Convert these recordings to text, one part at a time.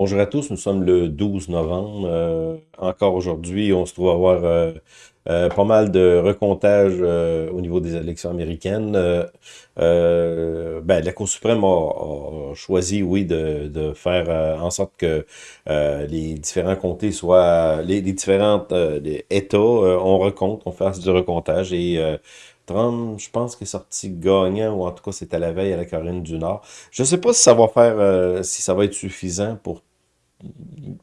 Bonjour à tous, nous sommes le 12 novembre. Euh, encore aujourd'hui, on se trouve avoir euh, euh, pas mal de recomptage au niveau des élections américaines. ben, la Cour suprême a, choisi, oui, de, faire en sorte que les différents comtés soient, les, différents États, on recompte, on fasse du recomptage et Trump, je pense qu'il est sorti gagnant, ou en tout cas, c'était la veille à la Caroline du Nord. Je ne sais pas si ça va faire, si ça va être suffisant pour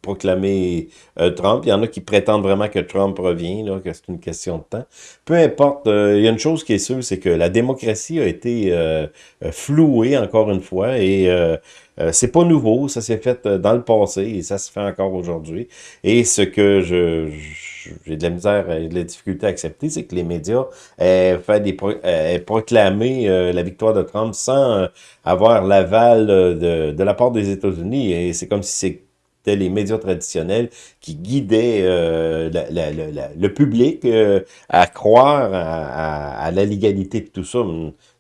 proclamer euh, Trump. Il y en a qui prétendent vraiment que Trump revient, là, que c'est une question de temps. Peu importe, euh, il y a une chose qui est sûre, c'est que la démocratie a été euh, flouée encore une fois et c'est pas nouveau, ça s'est fait dans le passé et ça se fait encore aujourd'hui. Et ce que je, j'ai de la misère et de la difficulté à accepter, c'est que les médias aient, fait des proclamé la victoire de Trump sans avoir l'aval de, de la part des États-Unis. Et c'est comme si c'est les médias traditionnels qui guidaient euh, le public euh, à croire à, la légalité de tout ça.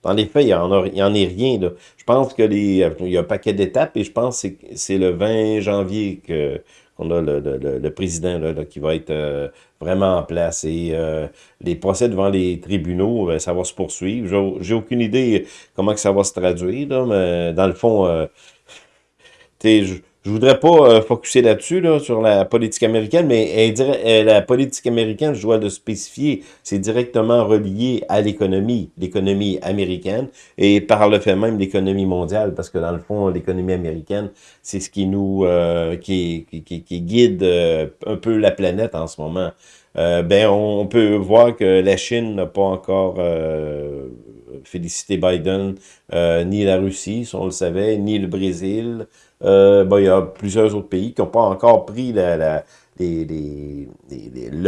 Dans les faits, il n'y en, en, est rien. Je pense que il y a un paquet d'étapes et je pense que c'est le 20 janvier que qu'on a le, président là, qui va être euh, vraiment en place. Et les procès devant les tribunaux, ça va se poursuivre. J'ai aucune idée comment que ça va se traduire, mais dans le fond, je, je voudrais pas euh, focuser là-dessus, là, sur la politique américaine, mais euh, la politique américaine, je dois le spécifier, c'est directement relié à l'économie, l'économie américaine, et par le fait même l'économie mondiale, parce que dans le fond, l'économie américaine, c'est ce qui nous, euh, qui, guide un peu la planète en ce moment. ben, on, peut voir que la Chine n'a pas encore félicité Biden, ni la Russie, si on le savait, ni le Brésil, euh, il y a plusieurs autres pays qui n'ont pas encore pris le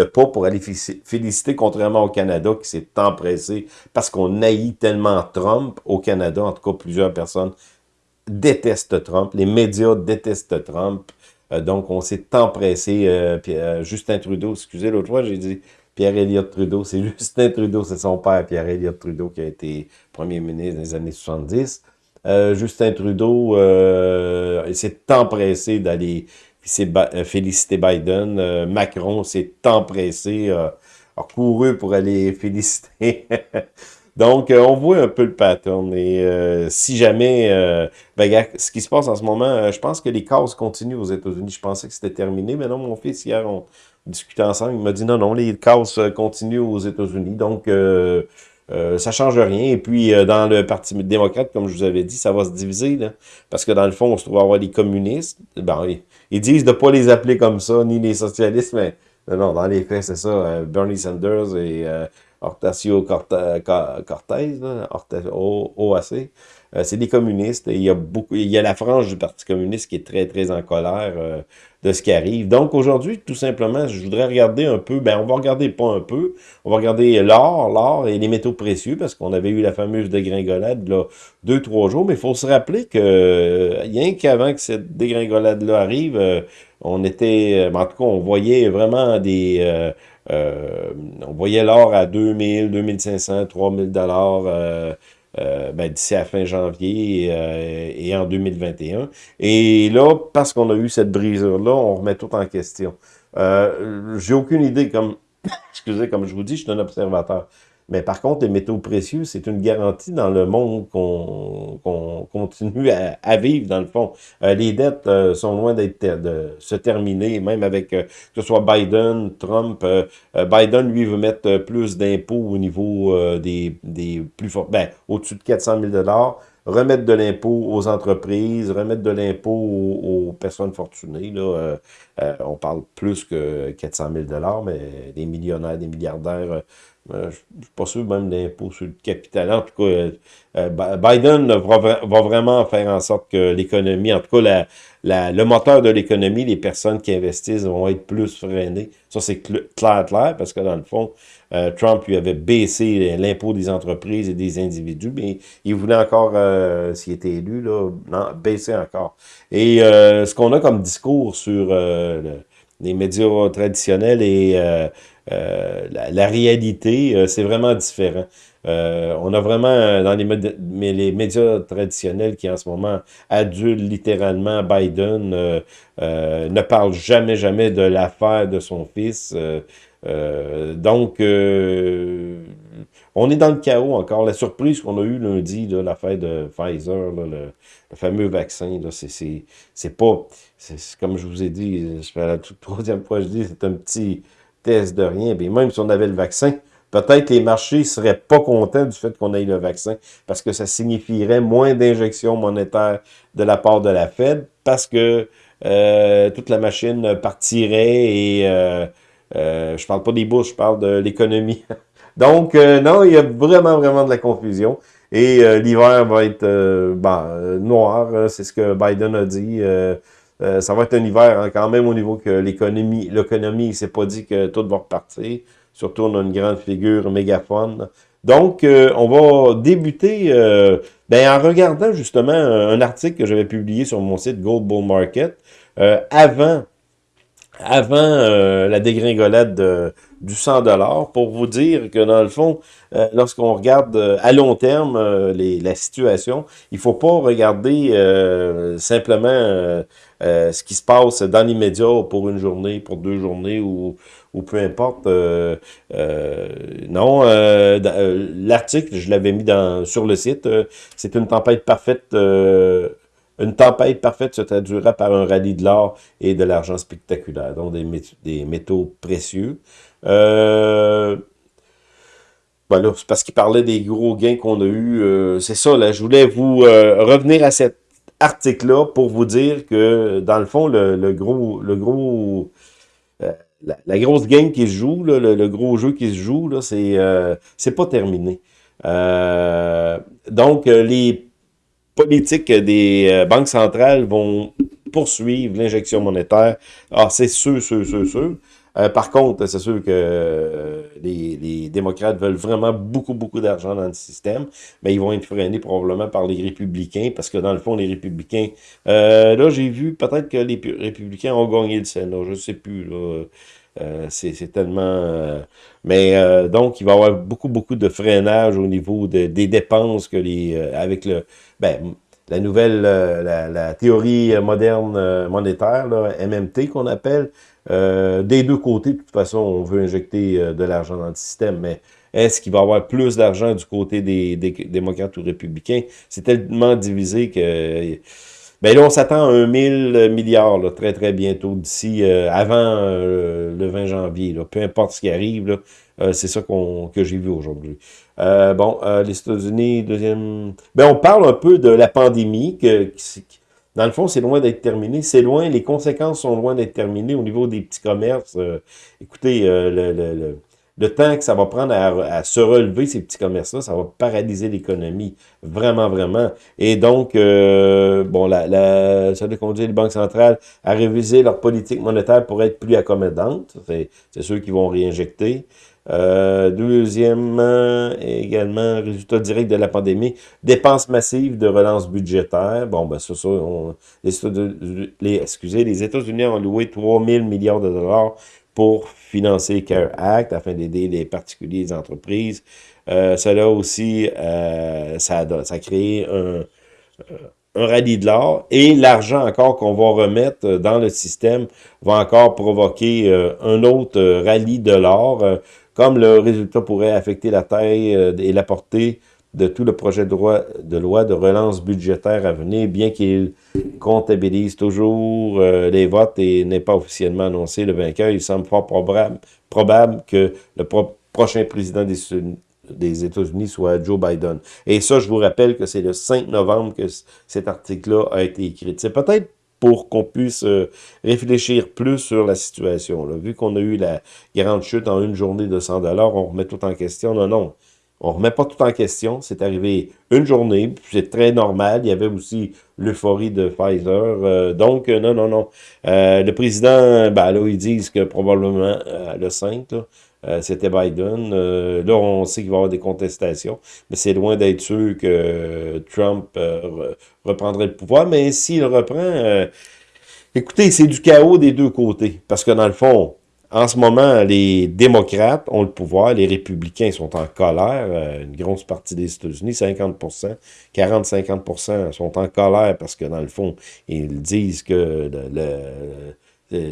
pas pour aller féliciter, contrairement au Canada qui s'est empressé parce qu'on haït tellement Trump au Canada. En tout cas, plusieurs personnes détestent Trump. Les médias détestent Trump. Euh, donc, on s'est empressé. Euh, euh, Justin Trudeau, excusez, l'autre fois, j'ai dit pierre Elliott Trudeau. C'est Justin Trudeau, c'est son père, pierre Elliott Trudeau, qui a été premier ministre dans les années 70. Euh, Justin Trudeau euh, s'est empressé d'aller euh, féliciter Biden. Macron s'est empressé, a couru pour aller féliciter. Donc, on voit un peu le pattern. Et si jamais, ben, ce qui se passe en ce moment, je pense que les cases continuent aux États-Unis. Je pensais que c'était terminé, mais non, mon fils, hier, on discutait ensemble, il m'a dit non, non, les cases continuent aux États-Unis. Donc, euh, ça change rien. Et puis, euh, dans le Parti démocrate, comme je vous avais dit, ça va se diviser. Parce que dans le fond, on se trouve avoir les communistes. Ben, ils, disent de ne pas les appeler comme ça, ni les socialistes, mais non, dans les faits, c'est ça. Euh, Bernie Sanders et Hortacio Cortez, OAC, c'est des communistes. Et il y a beaucoup, il y a la frange du Parti communiste qui est très, très en colère de ce qui arrive. Donc aujourd'hui, tout simplement, je voudrais regarder un peu, ben on va regarder pas un peu, on va regarder l'or, l'or et les métaux précieux, parce qu'on avait eu la fameuse dégringolade là, deux, trois jours, mais il faut se rappeler que rien qu'avant que cette dégringolade-là arrive, euh, on était, en tout cas, on voyait vraiment des... Euh, euh, on voyait l'or à 2000, 2500, 3000 dollars euh, ben, d'ici à fin janvier euh, et en 2021. Et là, parce qu'on a eu cette brisure-là, on remet tout en question. Euh, J'ai aucune idée, comme, excusez, comme je vous dis, je suis un observateur. Mais par contre, les métaux précieux, c'est une garantie dans le monde qu'on continue à, vivre, dans le fond. Euh, les dettes euh, sont loin d'être de se terminer, même avec euh, que ce soit Biden, Trump. Biden, lui, veut mettre plus d'impôts au niveau des, des plus forts, ben, au-dessus de 400 000 remettre de l'impôt aux entreprises, remettre de l'impôt aux, personnes fortunées. Là, on parle plus que 400 000 mais des millionnaires, des milliardaires euh, je ne suis pas sûr même d'impôt sur le capital. En tout cas, euh, euh, Biden va, vraiment faire en sorte que l'économie, en tout cas le moteur de l'économie, les personnes qui investissent vont être plus freinées. Ça, c'est clair, clair, parce que dans le fond, Trump lui avait baissé l'impôt des entreprises et des individus, mais il voulait encore, s'il était élu, là, baisser encore. Et ce qu'on a comme discours sur les médias traditionnels et euh, la, réalité, euh, c'est vraiment différent. on a vraiment, dans les, les, médias traditionnels qui en ce moment adulent littéralement Biden, ne parle jamais, jamais de l'affaire de son fils. donc, on est dans le chaos encore. La surprise qu'on a eue lundi, l'affaire de Pfizer, le, fameux vaccin, c'est pas... Comme je vous ai dit, je fais la troisième fois que je dis, c'est un petit test de rien. Bien, même si on avait le vaccin, peut-être les marchés seraient pas contents du fait qu'on ait le vaccin, parce que ça signifierait moins d'injections monétaires de la part de la Fed, parce que euh, toute la machine partirait et... Euh, euh, je parle pas des bourses, je parle de l'économie. Donc, euh, non, il y a vraiment, vraiment de la confusion. Et euh, l'hiver va être ben, noir, c'est ce que Biden a dit. Ça va être un hiver hein, quand même au niveau que l'économie, l'économie, il s'est pas dit que tout va repartir. Surtout, on a une grande figure mégaphone. Donc, on va débuter ben, en regardant justement un article que j'avais publié sur mon site Gold Bull Market avant avant la dégringolade de, du 100 dollars pour vous dire que dans le fond, euh, lorsqu'on regarde euh, à long terme euh, la situation, il faut pas regarder simplement ce qui se passe dans l'immédiat pour une journée, pour deux journées ou, ou peu importe. non, l'article, je l'avais mis dans, sur le site, c'est une tempête parfaite une tempête parfaite se traduira par un rallye de l'or et de l'argent spectaculaire, donc des, métaux précieux. Euh, voilà, c'est parce qu'il parlait des gros gains qu'on a eu. Euh, c'est ça, là, je voulais vous euh, revenir à cet article-là pour vous dire que, dans le fond, le, gros, le gros, euh, la, grosse game qui se joue, le, gros jeu qui se joue, là, c'est, c'est pas terminé. donc, les politiques des banques centrales vont poursuivre l'injection monétaire. Ah, c'est sûr, sûr, sûr, sûr. Euh, par contre, c'est sûr que euh, les, démocrates veulent vraiment beaucoup, beaucoup d'argent dans le système, mais ils vont être freinés probablement par les républicains, parce que dans le fond, les républicains... Euh, là, j'ai vu peut-être que les républicains ont gagné le Sénat, je ne sais plus, c'est tellement... mais donc, il va y avoir beaucoup, beaucoup de freinage au niveau des dépenses que les... avec le... Ben, la nouvelle, théorie moderne monétaire, MMT qu'on appelle, euh, des deux côtés, de toute façon, on veut injecter euh, de l'argent dans le système, mais est-ce qu'il va y avoir plus d'argent du côté des, démocrates ou républicains? C'est tellement divisé que... Ben là, on s'attend à un 1000 milliards très, très bientôt, d'ici euh, avant le 20 janvier. Peu importe ce qui arrive, c'est ça que j'ai vu aujourd'hui. bon, les États-Unis, deuxième... Ben, on parle un peu de la pandémie, qui, dans le fond, c'est loin d'être terminé. C'est loin, les conséquences sont loin d'être terminées au niveau des petits commerces. Euh, écoutez, euh, le, le, le, temps que ça va prendre à, se relever, ces petits commerces-là, ça va paralyser l'économie. Vraiment, vraiment. Et donc, euh, bon, ça a conduire les banques centrales à réviser leur politique monétaire pour être plus accommodante. C'est ceux qui vont réinjecter. Euh, deuxièmement, également, résultat direct de la pandémie, dépenses massives de relance budgétaire. Bon, ben ça, ça les, États-Unis ont loué 3 000 milliards de dollars pour financer CARE Act afin d'aider les particuliers et les entreprises. Euh, cela aussi, euh, ça, a, un, rallye de l'or et l'argent encore qu'on va remettre dans le système va encore provoquer euh, un autre rallye de l'or comme le résultat pourrait affecter la taille euh, et la portée de tout le projet de loi de, relance budgétaire à venir, bien qu'il comptabilise toujours euh, les votes et n'est pas officiellement annoncé le vainqueur, il semble fort probable, probable que le prochain président des, des États-Unis soit Joe Biden. Et ça, je vous rappelle que c'est le 5 novembre que cet article-là a été écrit. C'est peut-être pour qu'on puisse euh, réfléchir plus sur la situation. Là. Vu qu'on a eu la grande chute en une journée de 100 on remet tout en question. Non, non. On remet pas tout en question. C'est arrivé une journée, c'est très normal. Il y avait aussi l'euphorie de Pfizer. Euh, donc, euh, non, non, non. le président, ben là, ils disent que probablement le 5, c'était Biden. là, on sait qu'il va y avoir des contestations, mais c'est loin d'être sûr que Trump reprendrait le pouvoir, mais s'il reprend, euh, écoutez, c'est du chaos des deux côtés, parce que dans le fond, en ce moment, les démocrates ont le pouvoir, les républicains sont en colère, euh, une grosse partie des États-Unis, 50%, 40-50% sont en colère parce que, dans le fond, ils disent que le,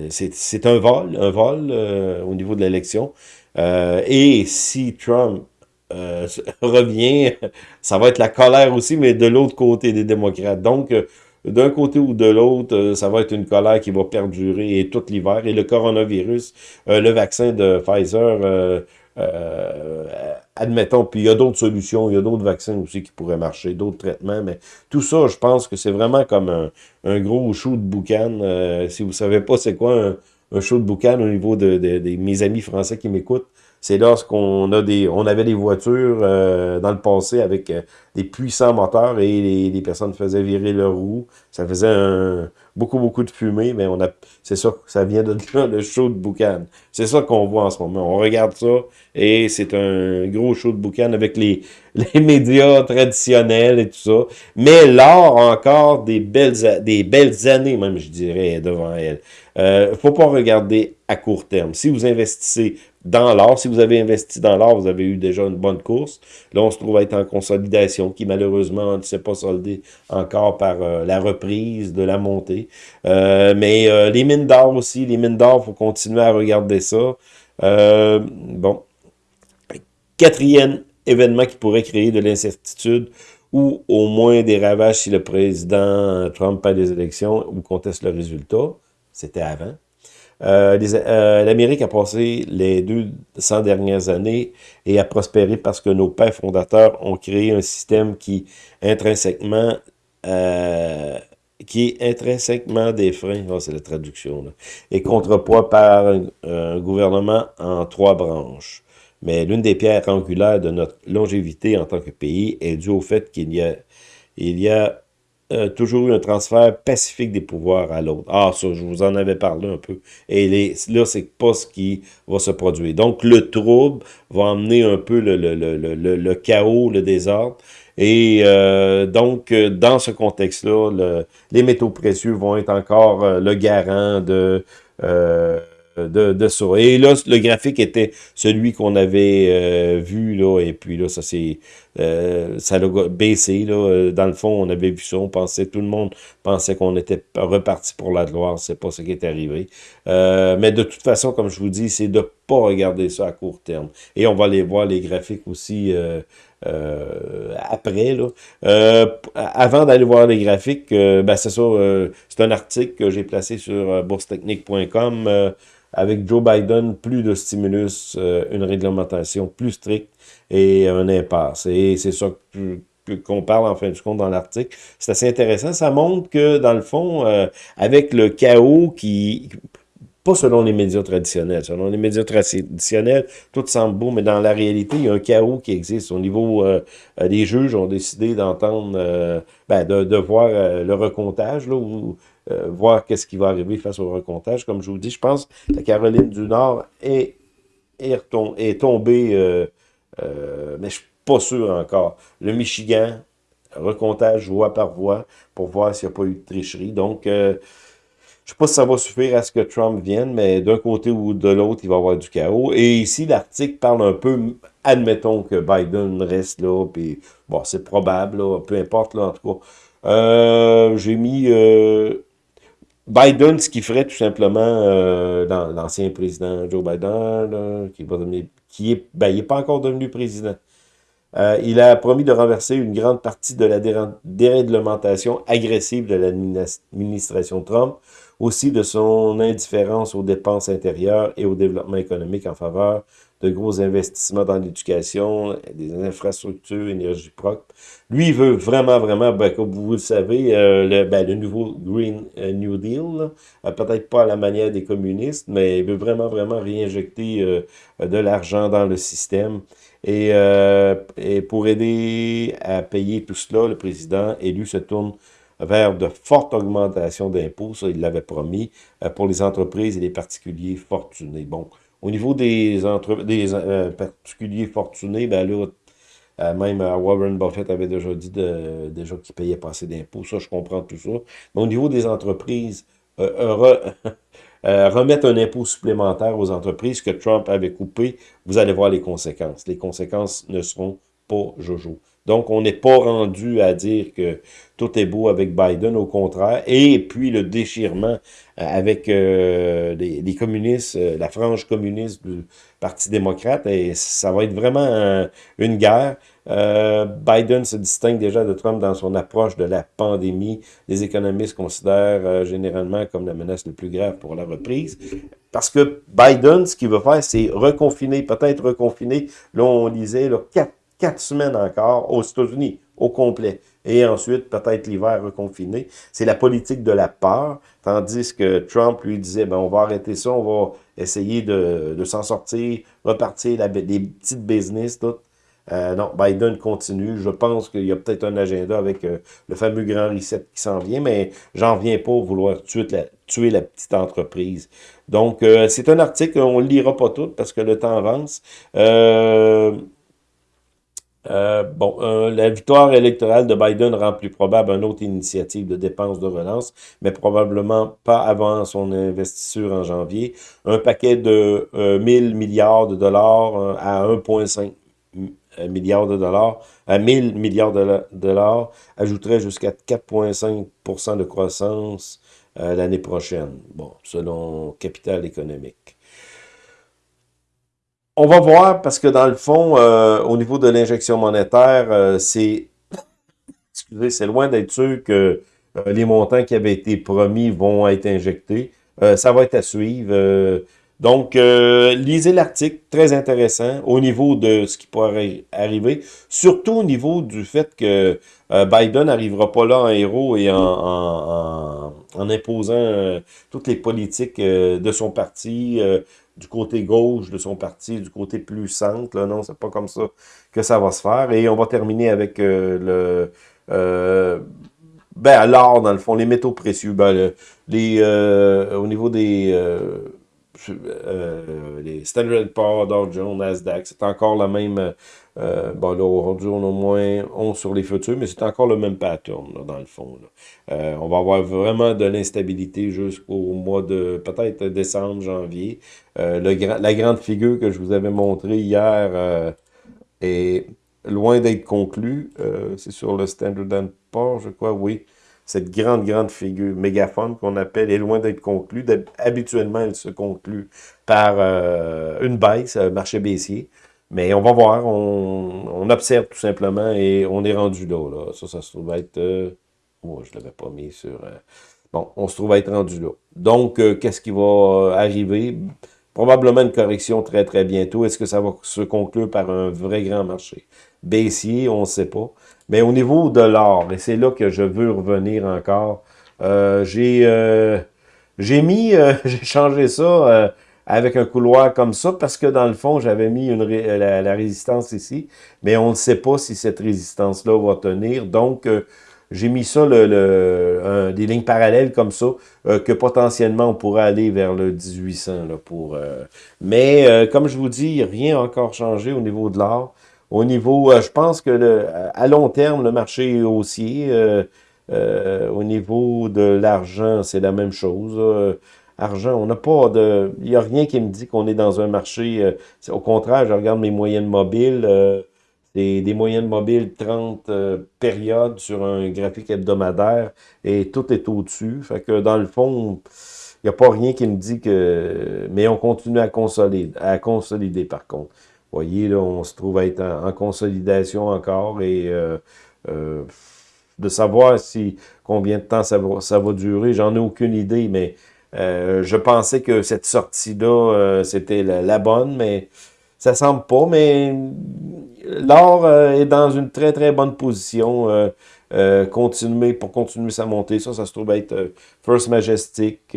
c'est un vol, un vol euh, au niveau de l'élection. Euh, et si Trump revient, ça va être la colère aussi, mais de l'autre côté des démocrates. Donc, d'un côté ou de l'autre, euh, ça va être une colère qui va perdurer tout l'hiver. Et le coronavirus, euh, le vaccin de Pfizer, euh, admettons, puis il y a d'autres solutions, il y a d'autres vaccins aussi qui pourraient marcher, d'autres traitements, mais tout ça, je pense que c'est vraiment comme un, gros show de boucan. si vous savez pas c'est quoi un, un, show de boucan au niveau de, mes amis français qui m'écoutent, c'est lorsqu'on a des, on avait des voitures euh, dans le passé avec euh, des puissants moteurs et les, personnes faisaient virer leurs roues. Ça faisait beaucoup, beaucoup de fumée, mais on a, c'est ça, ça vient de là, le show de boucan. C'est ça qu'on voit en ce moment. On regarde ça et c'est un gros show de boucan avec les, les médias traditionnels et tout ça. Mais l'art encore des belles, des belles années, même, je dirais, devant elle. Euh, faut pas regarder à court terme. Si vous investissez dans l'or. Si vous avez investi dans l'or, vous avez eu déjà une bonne course. Là, on se trouve à être en consolidation qui, malheureusement, ne s'est pas soldée encore par euh, la reprise de la montée. Euh, mais euh, les mines d'or aussi, les mines d'or, il faut continuer à regarder ça. bon. Quatrième événement qui pourrait créer de l'incertitude ou au moins des ravages si le président Trump perd des élections ou conteste le résultat. C'était avant. Euh, euh, L'Amérique a passé les 200 dernières années et a prospéré parce que nos pères fondateurs ont créé un système qui intrinsèquement euh, qui est intrinsèquement des freins, oh, c'est la traduction, et contrepoids par un, gouvernement en trois branches. Mais l'une des pierres angulaires de notre longévité en tant que pays est due au fait qu'il y a, il y a euh, toujours eu un transfert pacifique des pouvoirs à l'autre. Ah, ça, je vous en avais parlé un peu. Et là, c'est pas ce qui va se produire. Donc, le trouble va emmener un peu le, chaos, le désordre. Et euh, donc, euh, dans ce contexte-là, les métaux précieux vont être encore le garant de ça. Et là, le graphique était celui qu'on avait vu, là, et puis là, ça c'est euh, ça a baissé, là. Euh, dans le fond, on avait vu ça, on pensait, tout le monde pensait qu'on était reparti pour la gloire, c'est pas ce qui est arrivé. mais de toute façon, comme je vous dis, c'est de pas regarder ça à court terme. Et on va aller voir les graphiques aussi après. Là. avant d'aller voir les graphiques, ben c'est ça, c'est un article que j'ai placé sur boursetechnique.com avec Joe Biden, plus de stimulus, euh, une réglementation plus stricte et un impasse. Et c'est ça qu'on parle en fin de compte dans l'article. C'est assez intéressant. Ça montre que, dans le fond, euh, avec le chaos qui... Pas selon les médias traditionnels. Selon les médias traditionnels, tout semble beau, mais dans la réalité, il y a un chaos qui existe. Au niveau euh, des juges ont décidé d'entendre, ben, de, de, voir le recomptage, là, où euh, voir qu'est-ce qui va arriver face au recomptage. Comme je vous dis, je pense que la Caroline du Nord est, est, tombée, euh, euh, mais je ne suis pas sûr encore. Le Michigan, recomptage voix par voix pour voir s'il n'y a pas eu de tricherie. Donc, je ne sais pas si ça va suffire à ce que Trump vienne, mais d'un côté ou de l'autre, il va y avoir du chaos. Et ici, l'article parle un peu, admettons que Biden reste là, puis bon, c'est probable, peu importe, là, en tout cas. J'ai mis Biden, ce qu'il ferait tout simplement euh, l'ancien président Joe Biden, qui, va devenir, qui est, ben, n'est pas encore devenu président. Euh, il a promis de renverser une grande partie de la déréglementation agressive de l'administration Trump, aussi de son indifférence aux dépenses intérieures et au développement économique en faveur de gros investissements dans l'éducation, des infrastructures, énergie propre. Lui, il veut vraiment, vraiment, ben, comme vous le savez, euh, le, ben, le nouveau Green euh, New Deal, euh, peut-être pas à la manière des communistes, mais il veut vraiment, vraiment réinjecter de l'argent dans le système. Et, et pour aider à payer tout cela, le président élu se tourne vers de fortes augmentations d'impôts, ça il l'avait promis, pour les entreprises et les particuliers fortunés. Bon, au niveau des, euh, particuliers fortunés, ben là, euh, même euh, Warren Buffett avait déjà dit de, déjà qu'il payait pas assez d'impôts. Ça, je comprends tout ça. Mais au niveau des entreprises, remettre un impôt supplémentaire aux entreprises que Trump avait coupé, vous allez voir les conséquences. Les conséquences ne seront pas jojo. Donc, on n'est pas rendu à dire que tout est beau avec Biden, au contraire. Et puis, le déchirement euh, avec euh, les, communistes, euh, la frange communiste du Parti démocrate, et ça va être vraiment une guerre. Biden se distingue déjà de Trump dans son approche de la pandémie. Les économistes considèrent généralement comme la menace la plus grave pour la reprise. Parce que Biden, ce qu'il veut faire, c'est reconfiner, peut-être reconfiner. Là, on lisait là, quatre quatre semaines encore aux États-Unis, au complet. Et ensuite, peut-être l'hiver reconfiné. C'est la politique de la peur, tandis que Trump lui disait, ben, on va arrêter ça, on va essayer de, de s'en sortir, repartir la, les petites business, tout. Euh, non, Biden continue. Je pense qu'il y a peut-être un agenda avec euh, le fameux grand reset qui s'en vient, mais j'en viens pas vouloir tuer la, tuer la petite entreprise. Donc, euh, c'est un article, on ne le lira pas tout parce que le temps avance. Euh, euh, bon, euh, la victoire électorale de Biden rend plus probable une autre initiative de dépenses de relance, mais probablement pas avant son investiture en janvier. Un paquet de 1000 euh, milliards de dollars à 1,5 milliards de dollars, à 1000 milliards de dollars, ajouterait jusqu'à 4,5% de croissance l'année prochaine, bon, selon Capital économique. On va voir, parce que dans le fond, euh, au niveau de l'injection monétaire, euh, c'est excusez, c'est loin d'être sûr que euh, les montants qui avaient été promis vont être injectés. ça va être à suivre. donc, lisez l'article, très intéressant, au niveau de ce qui pourrait arriver, surtout au niveau du fait que Biden n'arrivera pas là en héros et en, en imposant toutes les politiques de son parti, du côté gauche de son parti, du côté plus centre. Là, non, c'est pas comme ça que ça va se faire. Et on va terminer avec euh, le... Euh, ben, l'or, dans le fond, les métaux précieux. Ben, les, euh, au niveau des... Euh, les Standard Poor's, Dow Jones, Nasdaq, c'est encore la même euh, bon, là, aujourd'hui, on a au moins 11 sur les futurs, mais c'est encore le même pattern, là, dans le fond. Euh, on va avoir vraiment de l'instabilité jusqu'au mois de, peut-être décembre, janvier. Euh, la grande figure que je vous avais montrée hier est loin d'être conclue. C'est sur le Standard Poor's, je crois, oui. Cette grande, grande figure, mégaphone qu'on appelle, est loin d'être conclue. Habituellement, elle se conclut par une baisse, marché baissier. Mais on va voir, on, observe tout simplement et on est rendu là. là. Ça, ça se trouve être... Euh, oh, je l'avais pas mis sur... Euh, bon, on se trouve être rendu là. Donc, euh, qu'est-ce qui va arriver? Probablement une correction très, très bientôt. Est-ce que ça va se conclure par un vrai grand marché? Baissier, on ne sait pas. Mais au niveau de l'or, et c'est là que je veux revenir encore, j'ai j'ai mis, j'ai changé ça avec un couloir comme ça, parce que dans le fond, j'avais mis une la, résistance ici, mais on ne sait pas si cette résistance-là va tenir. Donc, euh, j'ai mis ça, le, le des lignes parallèles comme ça, euh, que potentiellement on pourrait aller vers le 1800. Là, pour, euh, mais comme je vous dis, rien n'a encore changé au niveau de l'or. Au niveau, je pense que le, à long terme, le marché haussier. au niveau de l'argent, c'est la même chose argent. On n'a pas de... Il n'y a rien qui me dit qu'on est dans un marché... Euh, au contraire, je regarde mes moyennes mobiles. Euh, c'est des moyennes mobiles 30 euh, périodes sur un graphique hebdomadaire et tout est au-dessus. Fait que dans le fond, il n'y a pas rien qui me dit que... Mais on continue à consolider, à consolider par contre. Vous voyez, là, on se trouve à être en, consolidation encore et de savoir si combien de temps ça va, ça va durer, j'en ai aucune idée, mais euh, je pensais que cette sortie-là, euh, c'était la, bonne, mais ça semble pas. Mais l'or euh, est dans une très, très bonne position. continuer pour continuer sa montée. Ça, ça se trouve être First Majestic.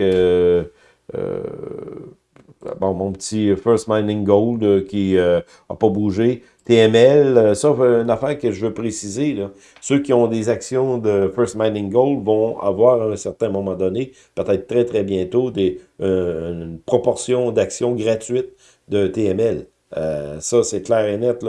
Bon, mon petit First Mining Gold qui n'a pas bougé. TML, euh, ça, une affaire que je veux préciser, là. ceux qui ont des actions de First Mining Gold vont avoir à un certain moment donné, peut-être très très bientôt, des, euh, une proportion d'actions gratuites de TML. ça, c'est clair et net.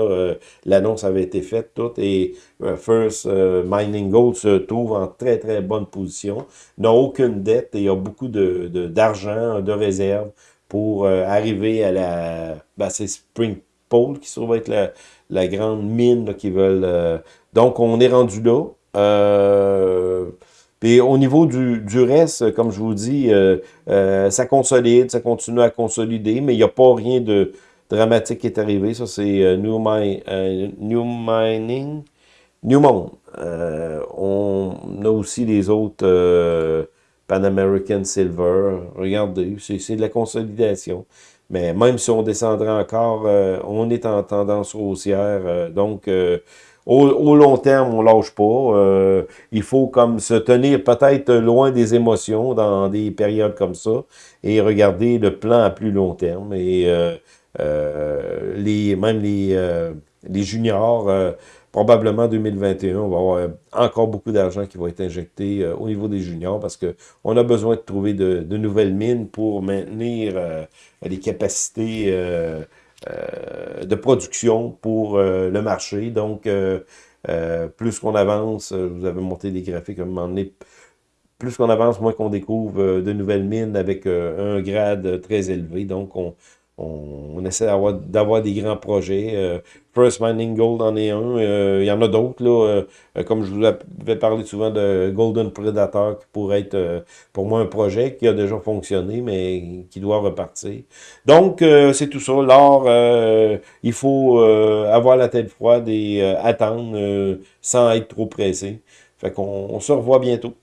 L'annonce avait été faite toute et First Mining Gold se trouve en très, très bonne position. N'a aucune dette et a beaucoup d'argent, de, d'argent de réserve pour arriver à la... Ben, c'est Spring Pole qui se trouve être la, la grande mine qui veulent... donc, on est rendu là. Euh, puis au niveau du, du, reste, comme je vous dis, euh, euh, ça consolide, ça continue à consolider, mais il n'y a pas rien de dramatique qui est arrivé. Ça, c'est New, New Mining, Newmont. on a aussi les autres Pan American Silver. Regardez, c'est de la consolidation. Mais même si on descendrait encore, on est en tendance haussière. donc, au, long terme, on lâche pas. Euh, il faut comme se tenir peut-être loin des émotions dans des périodes comme ça et regarder le plan à plus long terme. Et euh, euh, les, même les, les juniors, probablement 2021, on va avoir encore beaucoup d'argent qui va être injecté au niveau des juniors parce que on a besoin de trouver de, nouvelles mines pour maintenir les capacités euh, de production pour euh, le marché. Donc, euh, plus qu'on avance, vous avez monté des graphiques à un moment donné, plus qu'on avance, moins qu'on découvre de nouvelles mines avec un grade très élevé. Donc, on, on, essaie d'avoir des grands projets. Euh, First Mining Gold en est un. Euh, il y en a d'autres, là. Euh, comme je vous avais parlé souvent de Golden Predator, qui pourrait être pour moi un projet qui a déjà fonctionné, mais qui doit repartir. Donc, c'est tout ça. L'or, il faut avoir la tête froide et attendre sans être trop pressé. Fait qu'on se revoit bientôt.